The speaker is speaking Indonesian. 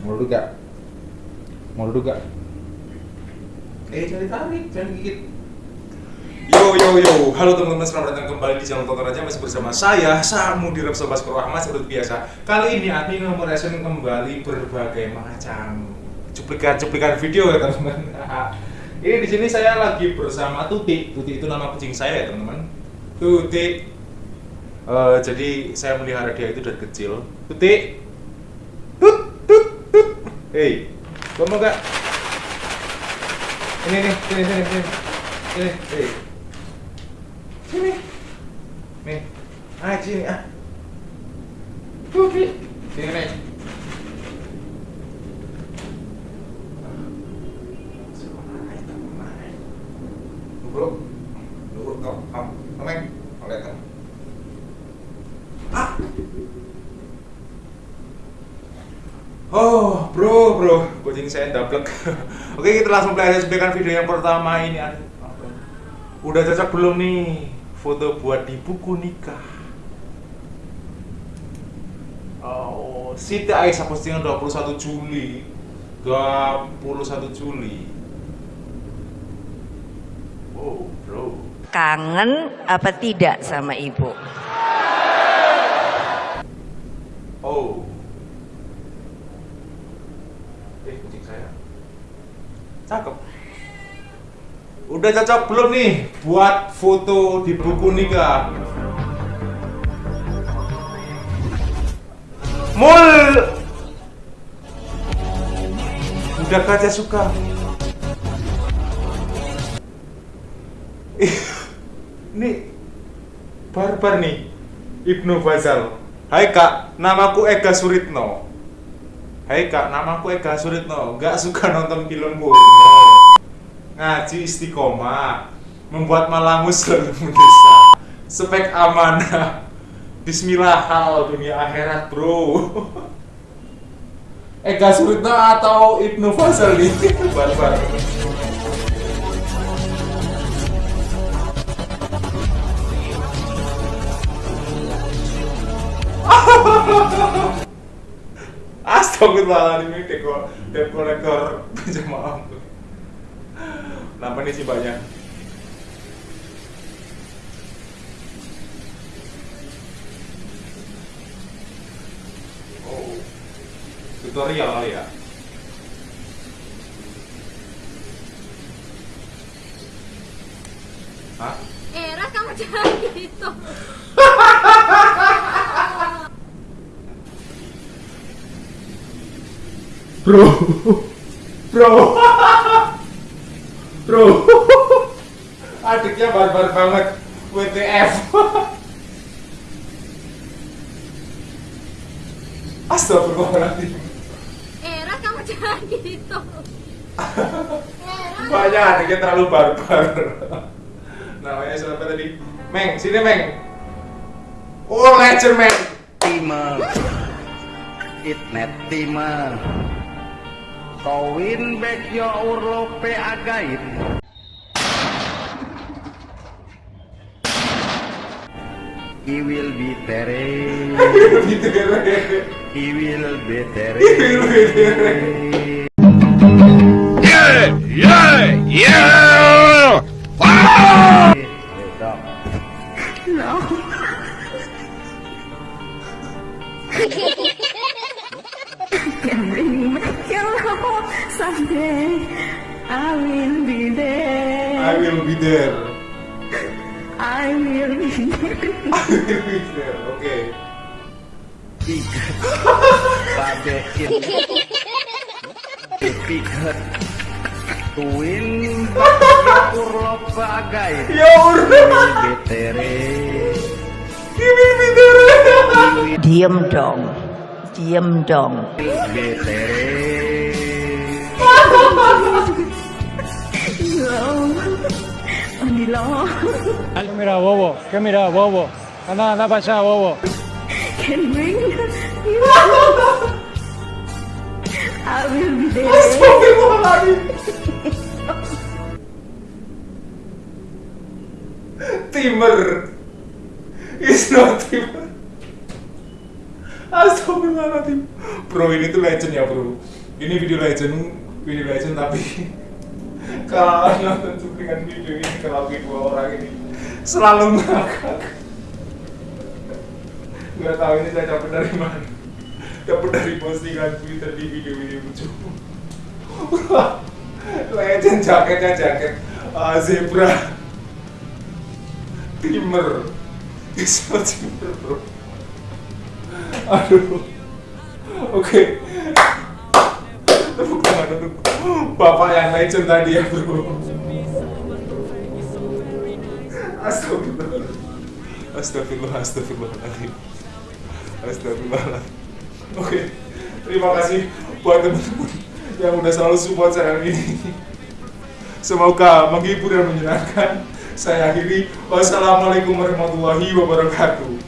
Mau duduk gak? Mau duduk gak? Eh, jangan ditarik, jangan gigit. Yo yo yo, halo teman-teman selamat datang kembali di channel Tonton Aja masih bersama saya Samu di Repsol Baskoro Ahmad seperti biasa. Kali ini admin memeresen kembali berbagai macam cuplikan-cuplikan video ya teman-teman. ini di sini saya lagi bersama Tuti. Tuti itu nama kucing saya ya teman-teman. Tuti. Eh, jadi saya melihara dia itu dari kecil. Tuti. Tut tut tut. Hei, kamu gak? Ini nih, sini sini sini. Sini, hei. Sini. Nih. Ah, sini ah. Tuti. Sini nih. Bro, bro, kau, kau, kau, oleh kamu. Ah. Oh, bro, bro, kucing saya daplek. Oke, kita langsung belajar sebagai video yang pertama ini. Udah cocok belum nih foto buat di buku nikah? Oh, Siti Aisyah postingan 21 Juli 21 Juli Oh, bro kangen apa tidak sama ibu? Oh. Eh, kucing saya. Cakep. Udah cocok belum nih buat foto di buku nikah? Mul. Udah kaca suka. Ih, Nih barbar nih Ibnu Fazal. Hai kak, namaku Ega Suritno. Hai kak, namaku Ega Suritno. Gak suka nonton film porno. Ngaji istiqomah. Membuat malamus selalu mendesa. Spek amanah. Bismillah hal dunia akhirat bro. Ega Suritno atau Ibnu Fazal nih? Astagfirullahaladzim ini dekor dekor dekor jamaah. Kenapa nih sih banyak? Oh, tutorial kali ya? Hah? Era kamu jangan gitu. Bro, bro, bro, adiknya barbar banget, WTF. Astagfirullahaladzim. Era kamu jangan gitu. Banyak adiknya terlalu barbar. Namanya siapa tadi? Meng, sini Meng. Oh, legend Meng. Tima Itnet Tima Kowin back yo urlope agait. He will be kan. He will be tere. He will be tere. can bring me your love someday. I will be there. I will be there. I will be there. I will be there. Oke. Babe it Piket Tuin back yo urlope agait Ya He will Allah. be tere He will be there. Diem dong, diem dong. ¿Qué mira, bobo? ¿Qué mira, bobo? Anda, anda para allá, bobo. I will be there. Timur. It's not timur. Astagfirullahaladzim. bro ini tuh legend ya bro. Ini video legend video legend tapi kalau nonton cuplikan video ini kalau dua orang ini. Selalu ngakak. Nggak tahu ini saya dapat dari mana. Dapat dari postingan twitter di video ini lucu. Legend jaketnya jaket. Uh, zebra. Timer bisa timer bro aduh. Oke. Tepuk tangan untuk bapak yang legend tadi ya bro astagfirullah astagfirullah. Astagfirullahaladzim astagfirullahaladzim oke. Terima kasih buat teman-teman yang udah selalu support saya ini. Semoga menghibur dan menyenangkan. Saya akhiri. Wassalamualaikum warahmatullahi wabarakatuh